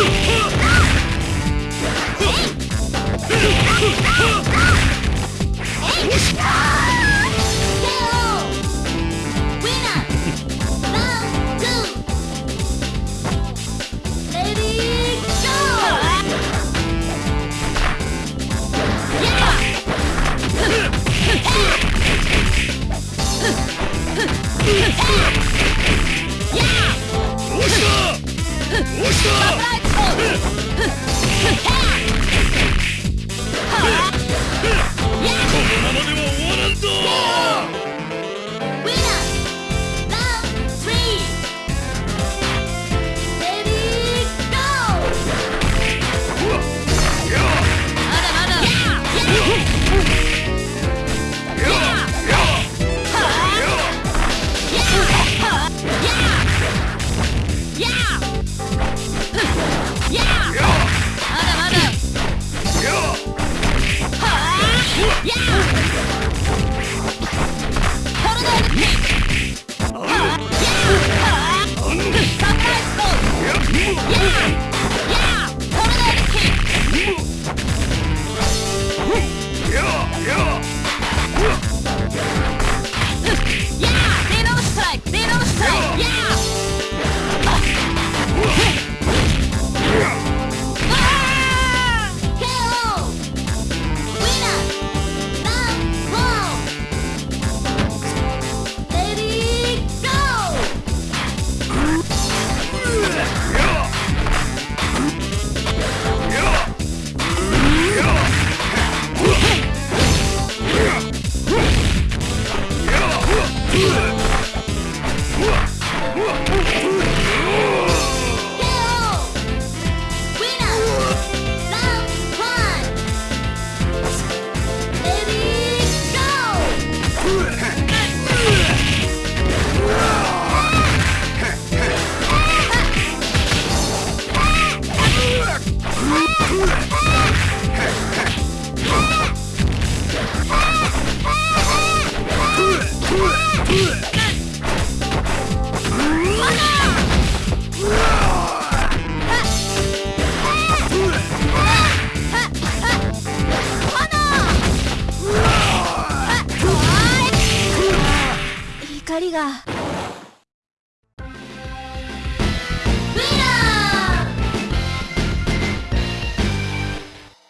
Huh? 人が。